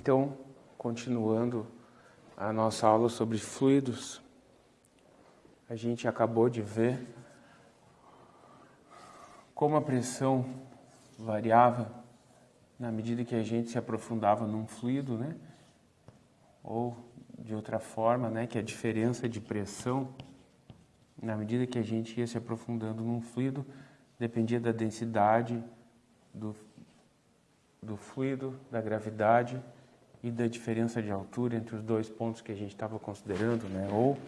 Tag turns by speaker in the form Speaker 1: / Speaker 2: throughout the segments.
Speaker 1: Então, continuando a nossa aula sobre fluidos, a gente acabou de ver como a pressão variava na medida que a gente se aprofundava num fluido, né? Ou de outra forma, né, que a diferença de pressão na medida que a gente ia se aprofundando num fluido dependia da densidade do, do fluido, da gravidade e da diferença de altura entre os dois pontos que a gente estava considerando, né? Ou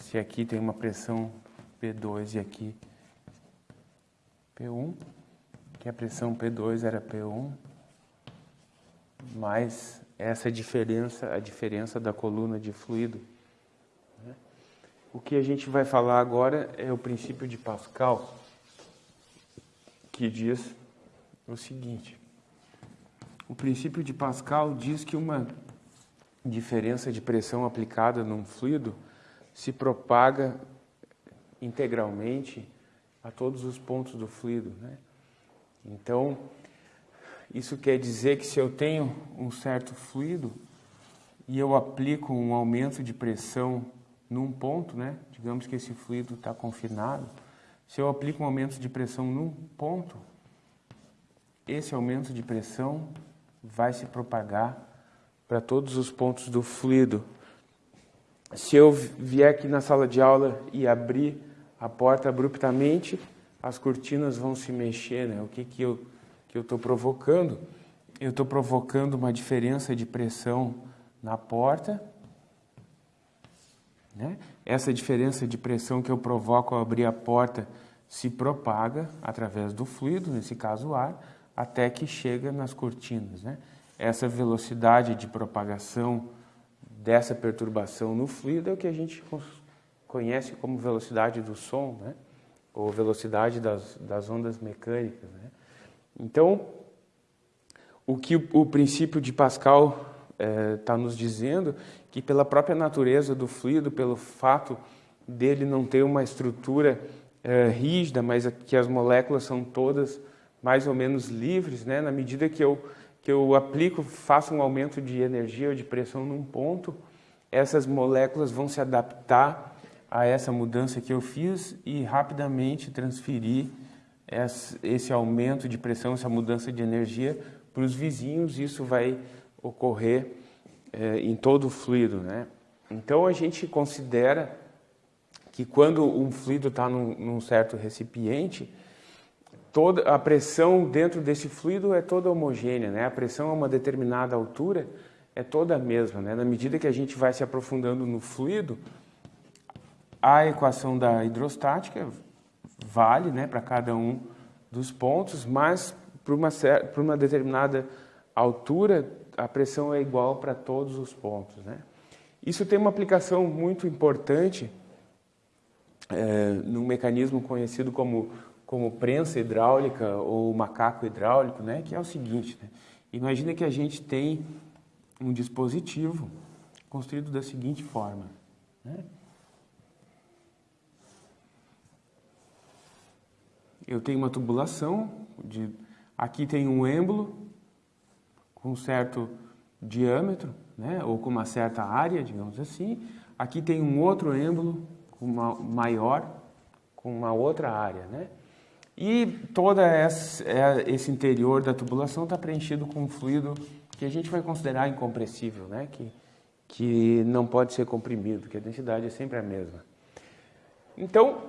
Speaker 1: se aqui tem uma pressão P2 e aqui P1, que a pressão P2 era P1, mais essa diferença, a diferença da coluna de fluido. Né? O que a gente vai falar agora é o princípio de Pascal, que diz o seguinte: o princípio de Pascal diz que uma diferença de pressão aplicada num fluido se propaga integralmente a todos os pontos do fluido. Né? Então, isso quer dizer que se eu tenho um certo fluido e eu aplico um aumento de pressão num ponto, né? digamos que esse fluido está confinado, se eu aplico um aumento de pressão num ponto, esse aumento de pressão vai se propagar para todos os pontos do fluido. Se eu vier aqui na sala de aula e abrir a porta abruptamente, as cortinas vão se mexer, né? O que que eu que estou provocando? Eu estou provocando uma diferença de pressão na porta, né? Essa diferença de pressão que eu provoco ao abrir a porta se propaga através do fluido, nesse caso o ar, até que chega nas cortinas. Né? Essa velocidade de propagação dessa perturbação no fluido é o que a gente conhece como velocidade do som, né? ou velocidade das, das ondas mecânicas. Né? Então, o que o, o princípio de Pascal está eh, nos dizendo que pela própria natureza do fluido, pelo fato dele não ter uma estrutura eh, rígida, mas que as moléculas são todas mais ou menos livres, né? na medida que eu, que eu aplico, faço um aumento de energia ou de pressão num ponto, essas moléculas vão se adaptar a essa mudança que eu fiz e rapidamente transferir esse aumento de pressão, essa mudança de energia para os vizinhos, isso vai ocorrer é, em todo o fluido. Né? Então a gente considera que quando um fluido está num, num certo recipiente, toda a pressão dentro desse fluido é toda homogênea, né? A pressão a uma determinada altura é toda a mesma, né? Na medida que a gente vai se aprofundando no fluido, a equação da hidrostática vale, né, para cada um dos pontos, mas para uma, para uma determinada altura a pressão é igual para todos os pontos, né? Isso tem uma aplicação muito importante é, num mecanismo conhecido como como prensa hidráulica ou macaco hidráulico, né, que é o seguinte, né, imagina que a gente tem um dispositivo construído da seguinte forma, né, eu tenho uma tubulação, de, aqui tem um êmbolo com um certo diâmetro, né, ou com uma certa área, digamos assim, aqui tem um outro êmbolo com uma maior, com uma outra área, né, e todo é, esse interior da tubulação está preenchido com um fluido que a gente vai considerar incompressível, né? que, que não pode ser comprimido, que a densidade é sempre a mesma. Então,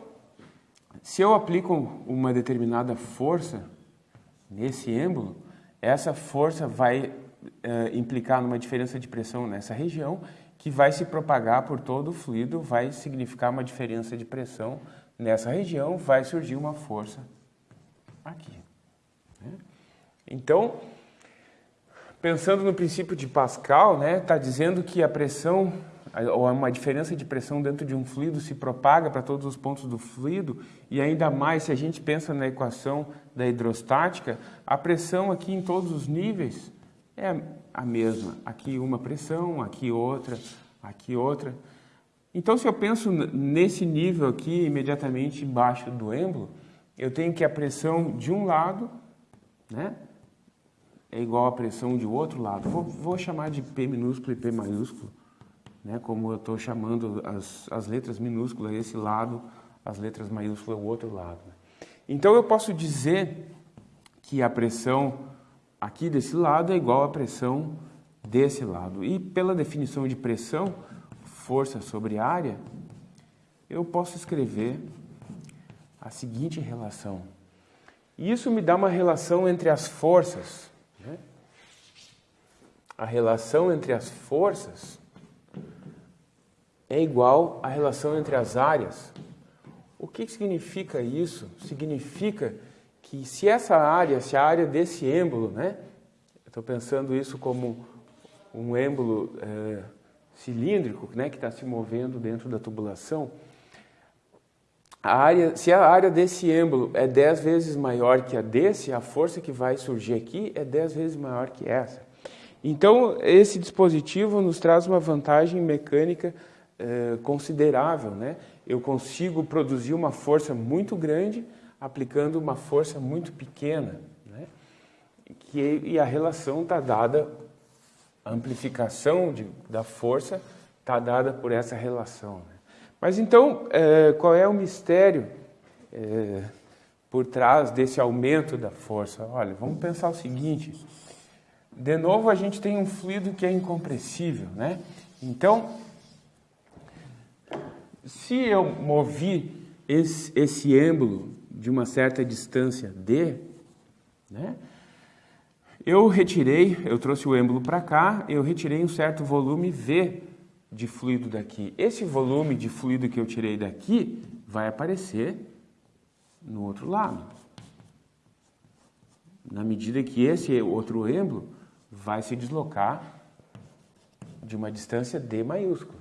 Speaker 1: se eu aplico uma determinada força nesse êmbolo, essa força vai é, implicar numa diferença de pressão nessa região, que vai se propagar por todo o fluido, vai significar uma diferença de pressão nessa região, vai surgir uma força aqui. Né? Então, pensando no princípio de Pascal, está né, tá dizendo que a pressão, ou uma diferença de pressão dentro de um fluido se propaga para todos os pontos do fluido, e ainda mais se a gente pensa na equação da hidrostática, a pressão aqui em todos os níveis é a mesma. Aqui uma pressão, aqui outra, aqui outra. Então, se eu penso nesse nível aqui, imediatamente embaixo do êmbolo, eu tenho que a pressão de um lado, né, é igual à pressão de outro lado. Vou, vou chamar de P minúsculo e P maiúsculo, né? como eu estou chamando as, as letras minúsculas esse lado, as letras maiúsculas o outro lado. Né? Então eu posso dizer que a pressão aqui desse lado é igual à pressão desse lado. E pela definição de pressão, força sobre área, eu posso escrever a seguinte relação. E isso me dá uma relação entre as forças. Né? A relação entre as forças é igual à relação entre as áreas. O que significa isso? Significa que se essa área, se a área desse êmbolo, né? Estou pensando isso como um êmbolo é, cilíndrico, né, que está se movendo dentro da tubulação, a área, se a área desse êmbolo é 10 vezes maior que a desse, a força que vai surgir aqui é 10 vezes maior que essa. Então, esse dispositivo nos traz uma vantagem mecânica eh, considerável. Né? Eu consigo produzir uma força muito grande aplicando uma força muito pequena. Né? Que, e a relação está dada, a amplificação de, da força está dada por essa relação. Né? Mas então, é, qual é o mistério é, por trás desse aumento da força? Olha, vamos pensar o seguinte. De novo, a gente tem um fluido que é incompressível, né? Então, se eu movi esse, esse êmbolo de uma certa distância d, né? Eu retirei, eu trouxe o êmbolo para cá, eu retirei um certo volume V de fluido daqui. Esse volume de fluido que eu tirei daqui vai aparecer no outro lado. Na medida que esse outro êmbolo vai se deslocar de uma distância d maiúscula.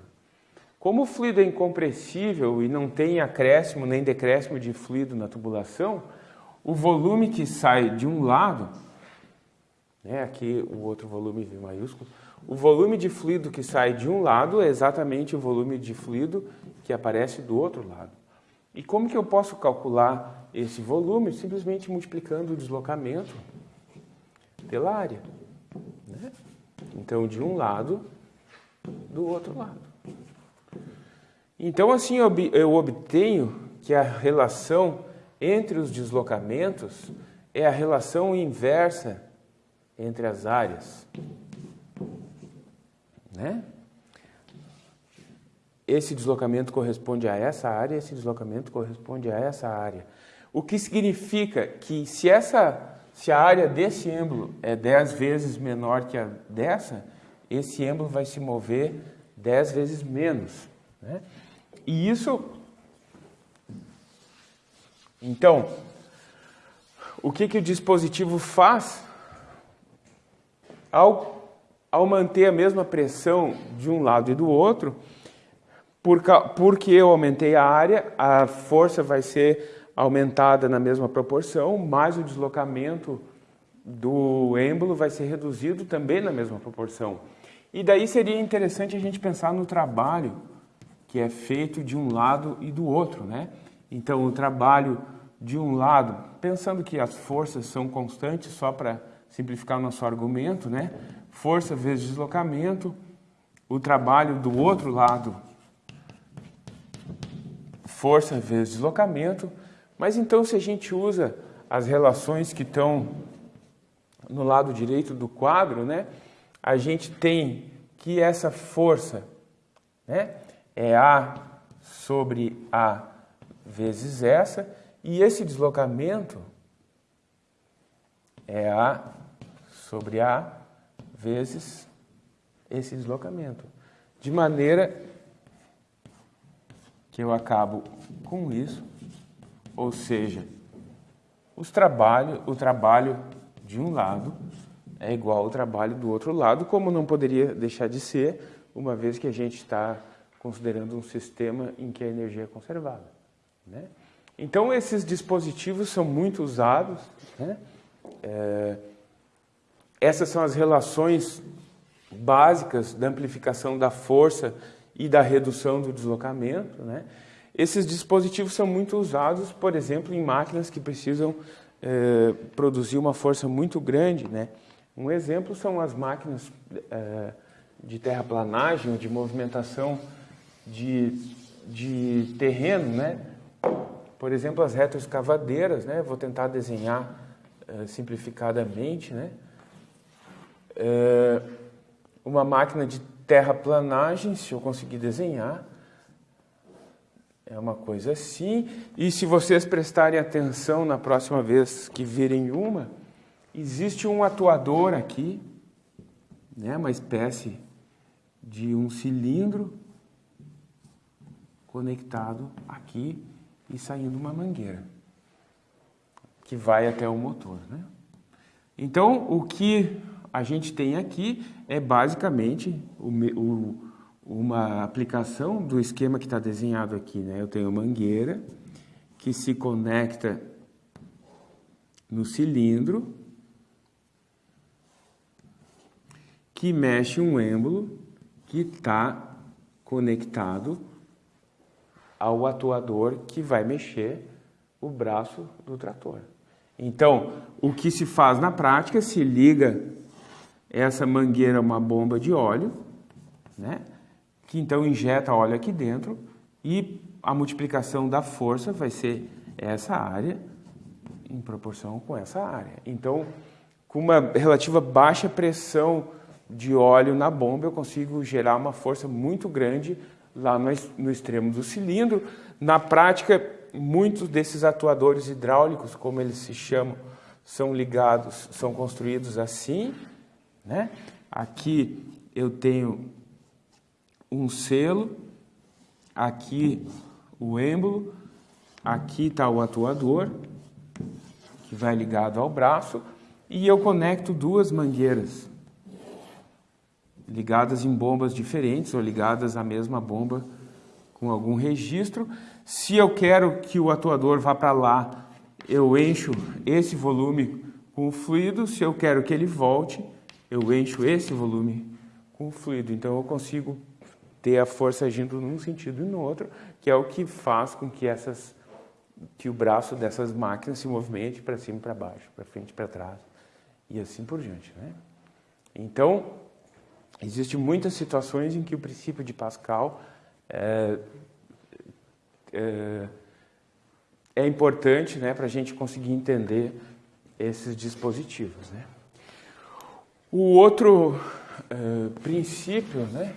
Speaker 1: Como o fluido é incompressível e não tem acréscimo nem decréscimo de fluido na tubulação, o volume que sai de um lado, né, aqui o outro volume V maiúsculo, o volume de fluido que sai de um lado é exatamente o volume de fluido que aparece do outro lado. E como que eu posso calcular esse volume? Simplesmente multiplicando o deslocamento pela área. Né? Então, de um lado, do outro lado. Então, assim eu obtenho que a relação entre os deslocamentos é a relação inversa entre as áreas. Né? Esse deslocamento corresponde a essa área, esse deslocamento corresponde a essa área. O que significa que se, essa, se a área desse êmbolo é 10 vezes menor que a dessa, esse êmbolo vai se mover 10 vezes menos. Né? E isso... Então, o que, que o dispositivo faz ao ao manter a mesma pressão de um lado e do outro, porque eu aumentei a área, a força vai ser aumentada na mesma proporção, mas o deslocamento do êmbolo vai ser reduzido também na mesma proporção. E daí seria interessante a gente pensar no trabalho que é feito de um lado e do outro, né? Então, o trabalho de um lado, pensando que as forças são constantes, só para simplificar o nosso argumento, né? Força vezes deslocamento, o trabalho do outro lado, força vezes deslocamento, mas então se a gente usa as relações que estão no lado direito do quadro, né, a gente tem que essa força né, é A sobre A vezes essa, e esse deslocamento é A sobre A vezes esse deslocamento. De maneira que eu acabo com isso, ou seja, os trabalho, o trabalho de um lado é igual ao trabalho do outro lado, como não poderia deixar de ser, uma vez que a gente está considerando um sistema em que a energia é conservada. Né? Então, esses dispositivos são muito usados. Né? É, essas são as relações básicas da amplificação da força e da redução do deslocamento. Né? Esses dispositivos são muito usados, por exemplo, em máquinas que precisam eh, produzir uma força muito grande né? Um exemplo são as máquinas é, de terraplanagem, de movimentação de, de terreno, né? Por exemplo, as retroescavadeiras, né? Vou tentar desenhar é, simplificadamente, né? É, uma máquina de terraplanagem, se eu conseguir desenhar, é uma coisa assim. E se vocês prestarem atenção na próxima vez que virem uma, existe um atuador aqui, né, uma espécie de um cilindro conectado aqui e saindo uma mangueira que vai até o motor. Né? Então, o que a gente tem aqui é basicamente o, o uma aplicação do esquema que está desenhado aqui. Né? Eu tenho mangueira que se conecta no cilindro, que mexe um êmbolo que está conectado ao atuador que vai mexer o braço do trator. Então, o que se faz na prática, se liga essa mangueira a uma bomba de óleo, né? que então injeta óleo aqui dentro e a multiplicação da força vai ser essa área em proporção com essa área. Então, com uma relativa baixa pressão de óleo na bomba, eu consigo gerar uma força muito grande lá no extremo do cilindro. Na prática, muitos desses atuadores hidráulicos, como eles se chamam, são ligados, são construídos assim. Né? Aqui eu tenho um selo, aqui o êmbolo, aqui está o atuador, que vai ligado ao braço, e eu conecto duas mangueiras, ligadas em bombas diferentes ou ligadas à mesma bomba com algum registro. Se eu quero que o atuador vá para lá, eu encho esse volume com o fluido. Se eu quero que ele volte, eu encho esse volume com o fluido. Então eu consigo ter a força agindo num sentido e no outro, que é o que faz com que essas que o braço dessas máquinas se movimente para cima e para baixo, para frente e para trás e assim por diante, né? Então, existem muitas situações em que o princípio de Pascal é, é, é importante né, para a gente conseguir entender esses dispositivos. Né? O outro é, princípio né,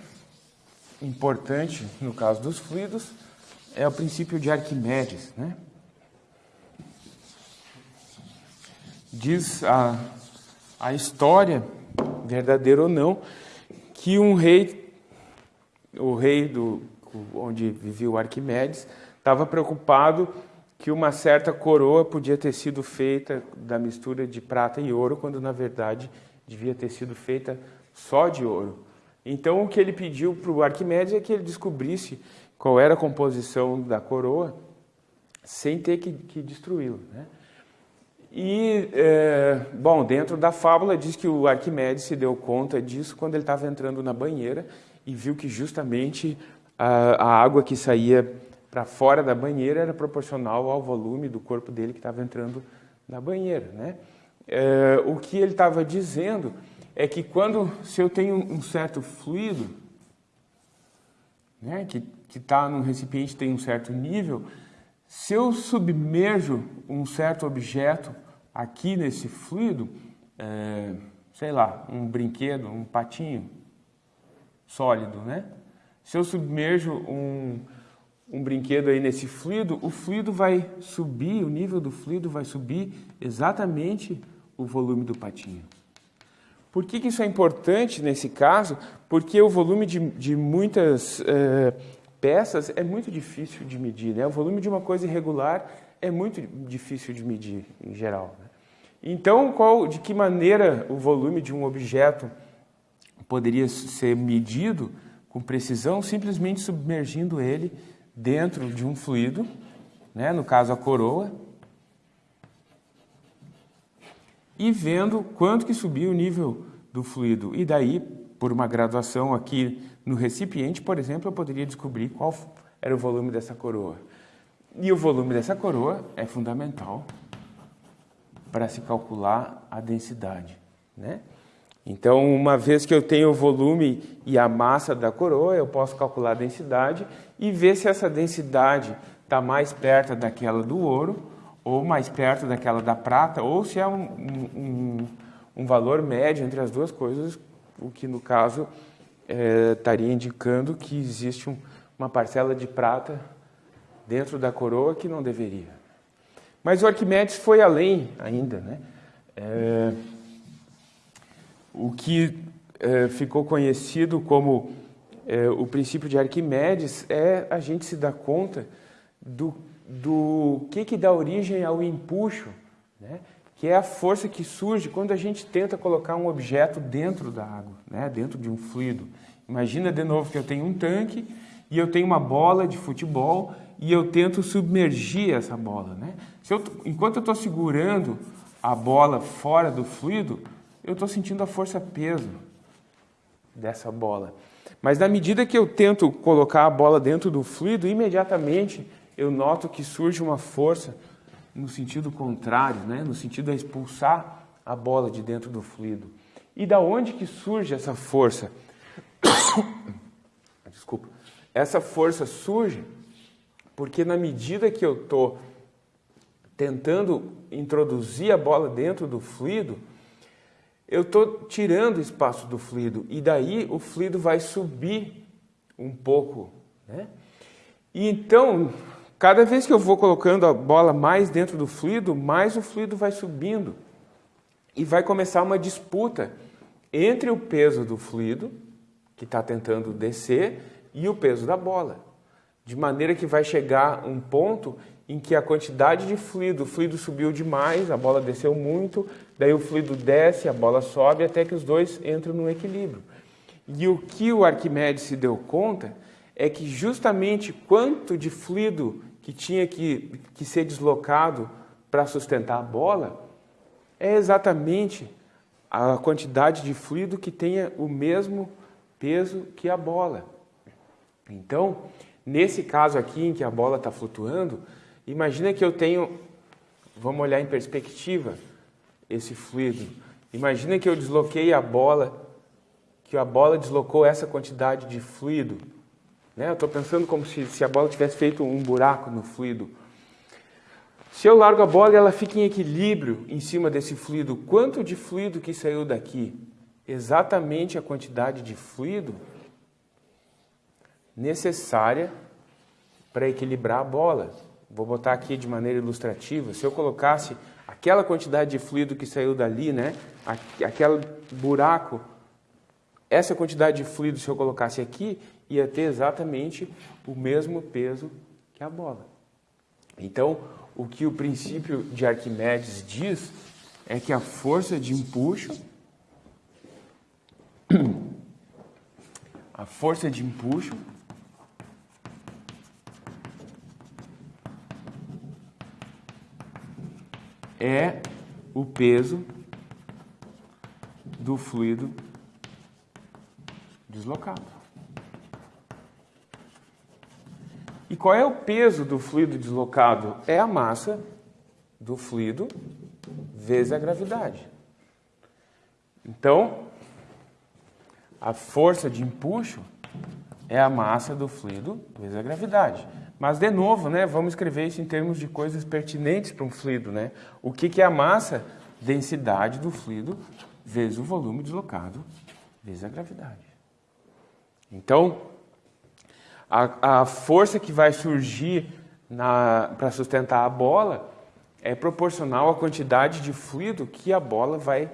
Speaker 1: importante no caso dos fluidos é o princípio de Arquimedes, né? Diz a, a história, verdadeira ou não, que um rei, o rei do, onde vivia o Arquimedes, estava preocupado que uma certa coroa podia ter sido feita da mistura de prata e ouro, quando na verdade devia ter sido feita só de ouro. Então o que ele pediu para o Arquimedes é que ele descobrisse qual era a composição da coroa sem ter que, que destruí-la. Né? E, é, bom, dentro da fábula diz que o Arquimedes se deu conta disso quando ele estava entrando na banheira e viu que justamente a, a água que saía para fora da banheira era proporcional ao volume do corpo dele que estava entrando na banheira. Né? É, o que ele estava dizendo é que quando, se eu tenho um certo fluido, né, que está num recipiente tem um certo nível, se eu submerjo um certo objeto aqui nesse fluido, é, sei lá, um brinquedo, um patinho sólido, né? Se eu submerjo um, um brinquedo aí nesse fluido, o fluido vai subir, o nível do fluido vai subir exatamente o volume do patinho. Por que, que isso é importante nesse caso? Porque o volume de, de muitas uh, peças é muito difícil de medir. Né? O volume de uma coisa irregular é muito difícil de medir, em geral. Né? Então, qual, de que maneira o volume de um objeto poderia ser medido com precisão? Simplesmente submergindo ele dentro de um fluido, né? no caso a coroa, e vendo quanto que subia o nível do fluido. E daí, por uma graduação aqui no recipiente, por exemplo, eu poderia descobrir qual era o volume dessa coroa. E o volume dessa coroa é fundamental para se calcular a densidade. Né? Então, uma vez que eu tenho o volume e a massa da coroa, eu posso calcular a densidade e ver se essa densidade está mais perto daquela do ouro, ou mais perto daquela da prata, ou se é um, um, um valor médio entre as duas coisas, o que no caso é, estaria indicando que existe um, uma parcela de prata dentro da coroa que não deveria. Mas o Arquimedes foi além ainda. Né? É, o que é, ficou conhecido como é, o princípio de Arquimedes é a gente se dar conta do, do que, que dá origem ao empuxo, né? que é a força que surge quando a gente tenta colocar um objeto dentro da água, né? dentro de um fluido. Imagina de novo que eu tenho um tanque e eu tenho uma bola de futebol e eu tento submergir essa bola. Né? Eu, enquanto eu estou segurando a bola fora do fluido, eu estou sentindo a força-peso dessa bola. Mas na medida que eu tento colocar a bola dentro do fluido, imediatamente eu noto que surge uma força no sentido contrário, né? no sentido de expulsar a bola de dentro do fluido. E da onde que surge essa força? Desculpa. Essa força surge porque na medida que eu estou tentando introduzir a bola dentro do fluido, eu estou tirando espaço do fluido e daí o fluido vai subir um pouco. Né? E então, cada vez que eu vou colocando a bola mais dentro do fluido, mais o fluido vai subindo e vai começar uma disputa entre o peso do fluido, que está tentando descer, e o peso da bola. De maneira que vai chegar um ponto em que a quantidade de fluido, o fluido subiu demais, a bola desceu muito, daí o fluido desce, a bola sobe, até que os dois entram no equilíbrio. E o que o Arquimedes se deu conta é que justamente quanto de fluido que tinha que, que ser deslocado para sustentar a bola é exatamente a quantidade de fluido que tenha o mesmo peso que a bola. Então, nesse caso aqui em que a bola está flutuando, Imagina que eu tenho, vamos olhar em perspectiva, esse fluido. Imagina que eu desloquei a bola, que a bola deslocou essa quantidade de fluido. Né? Eu estou pensando como se, se a bola tivesse feito um buraco no fluido. Se eu largo a bola e ela fica em equilíbrio em cima desse fluido, quanto de fluido que saiu daqui? Exatamente a quantidade de fluido necessária para equilibrar a bola. Vou botar aqui de maneira ilustrativa. Se eu colocasse aquela quantidade de fluido que saiu dali, né, aquele buraco, essa quantidade de fluido, se eu colocasse aqui, ia ter exatamente o mesmo peso que a bola. Então, o que o princípio de Arquimedes diz é que a força de empuxo a força de empuxo é o peso do fluido deslocado. E qual é o peso do fluido deslocado? É a massa do fluido vezes a gravidade. Então, a força de empuxo é a massa do fluido vezes a gravidade. Mas, de novo, né, vamos escrever isso em termos de coisas pertinentes para um fluido. Né? O que, que é a massa? Densidade do fluido vezes o volume deslocado vezes a gravidade. Então, a, a força que vai surgir para sustentar a bola é proporcional à quantidade de fluido que a bola vai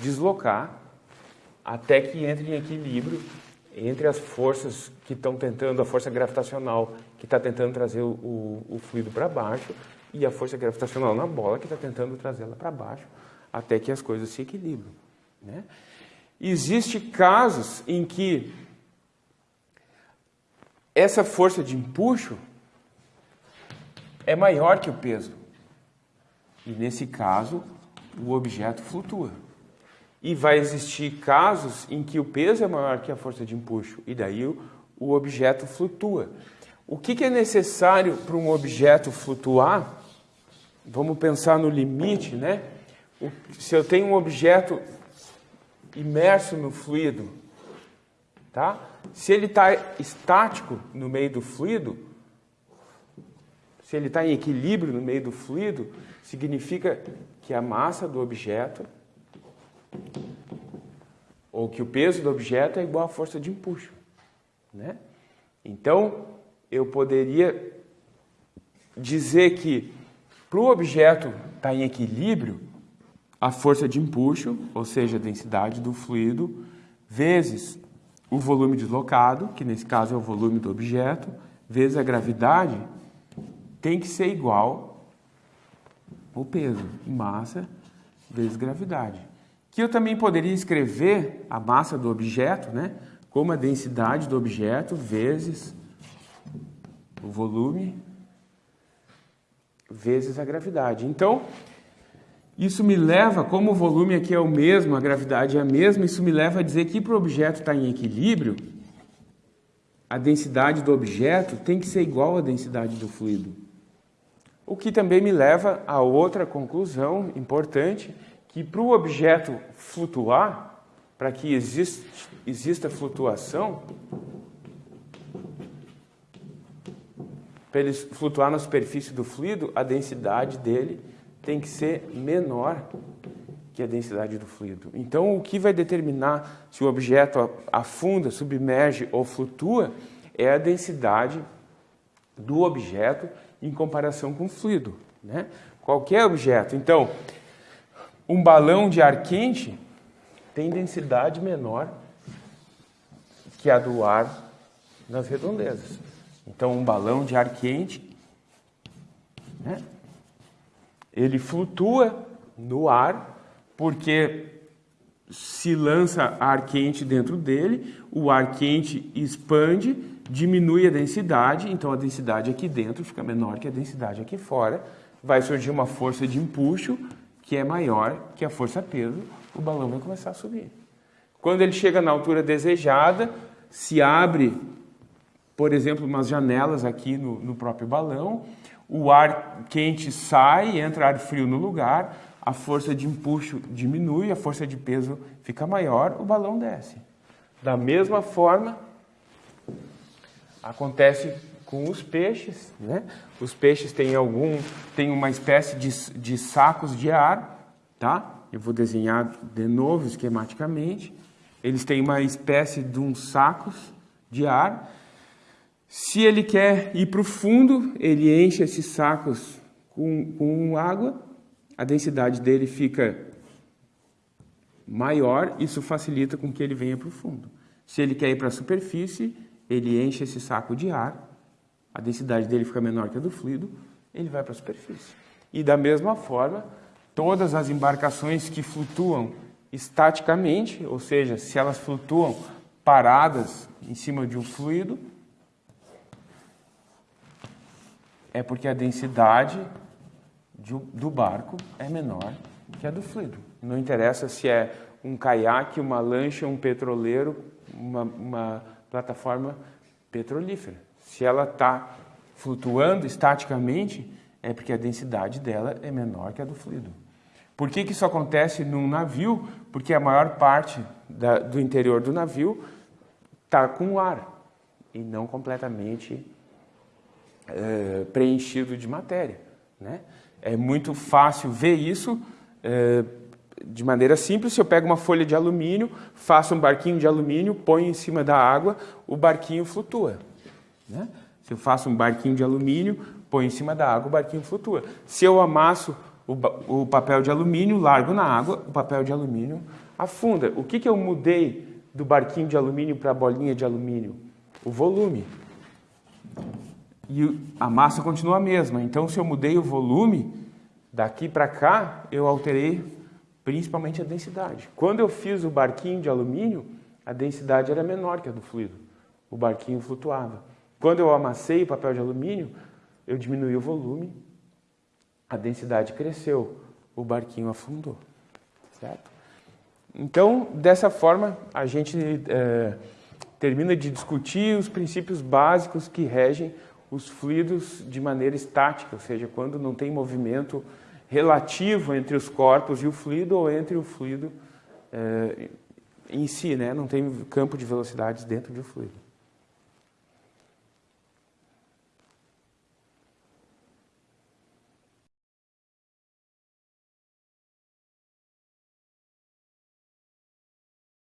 Speaker 1: deslocar até que entre em equilíbrio entre as forças que estão tentando, a força gravitacional que está tentando trazer o, o, fluido para baixo e a força gravitacional na bola que está tentando trazê-la para baixo até que as coisas se equilibram. Né? Existem casos em que essa força de empuxo é maior que o peso. E nesse caso, o objeto flutua. E vai existir casos em que o peso é maior que a força de empuxo, e daí o, objeto flutua. O que, que é necessário para um objeto flutuar? Vamos pensar no limite, né? O, se eu tenho um objeto imerso no fluido, tá? Se ele está estático no meio do fluido, se ele está em equilíbrio no meio do fluido, significa que a massa do objeto ou que o peso do objeto é igual à força de empuxo, né? Então, eu poderia dizer que para o objeto estar tá em equilíbrio, a força de empuxo, ou seja, a densidade do fluido, vezes o volume deslocado, que nesse caso é o volume do objeto, vezes a gravidade, tem que ser igual o peso, massa vezes gravidade. Que eu também poderia escrever a massa do objeto, né, como a densidade do objeto vezes o volume vezes a gravidade. Então, isso me leva, como o volume aqui é o mesmo, a gravidade é a mesma, isso me leva a dizer que para o objeto estar em equilíbrio, a densidade do objeto tem que ser igual à densidade do fluido. O que também me leva a outra conclusão importante, que para o objeto flutuar, para que exista, exista flutuação, para ele flutuar na superfície do fluido, a densidade dele tem que ser menor que a densidade do fluido. Então, o que vai determinar se o objeto afunda, submerge ou flutua é a densidade do objeto em comparação com o fluido. Né? Qualquer objeto. Então, um balão de ar quente tem densidade menor que a do ar nas redondezas. Então, um balão de ar quente né? ele flutua no ar, porque se lança ar quente dentro dele, o ar quente expande, diminui a densidade, então a densidade aqui dentro fica menor que a densidade aqui fora, vai surgir uma força de empuxo que é maior que a força peso, o balão vai começar a subir. Quando ele chega na altura desejada, se abre, por exemplo, umas janelas aqui no, no próprio balão, o ar quente sai, entra ar frio no lugar, a força de empuxo diminui, a força de peso fica maior, o balão desce. Da mesma forma, acontece com os peixes, né? Os peixes têm algum, têm uma espécie de, de sacos de ar, tá? Eu vou desenhar de novo esquematicamente. Eles têm uma espécie de uns sacos de ar se ele quer ir para o fundo, ele enche esses sacos com, com água, a densidade dele fica maior, isso facilita com que ele venha para o fundo. Se ele quer ir para a superfície, ele enche esse saco de ar, a densidade dele fica menor que a do fluido, ele vai para a superfície. E da mesma forma, todas as embarcações que flutuam estaticamente, ou seja, se elas flutuam paradas em cima de um fluido, é porque a densidade do barco é menor que a do fluido. Não interessa se é um caiaque, uma lancha, um petroleiro, uma, uma plataforma petrolífera. Se ela está flutuando estaticamente, é porque a densidade dela é menor que a do fluido. Por que, que isso acontece num navio? Porque a maior parte da, do interior do navio está com ar e não completamente é, preenchido de matéria. Né? É muito fácil ver isso é, de maneira simples. Se eu pego uma folha de alumínio, faço um barquinho de alumínio, ponho em cima da água, o barquinho flutua. Né? Se eu faço um barquinho de alumínio, ponho em cima da água, o barquinho flutua. Se eu amasso o, o papel de alumínio, largo na água, o papel de alumínio afunda. O que, que eu mudei do barquinho de alumínio para a bolinha de alumínio? O volume e a massa continua a mesma. Então, se eu mudei o volume, daqui para cá, eu alterei principalmente a densidade. Quando eu fiz o barquinho de alumínio, a densidade era menor que a do fluido. O barquinho flutuava. Quando eu amassei o papel de alumínio, eu diminui o volume, a densidade cresceu, o barquinho afundou. Certo? Então, dessa forma, a gente é, termina de discutir os princípios básicos que regem os fluidos de maneira estática, ou seja, quando não tem movimento relativo entre os corpos e o fluido ou entre o fluido eh, em si, né? Não tem campo de velocidades dentro do fluido.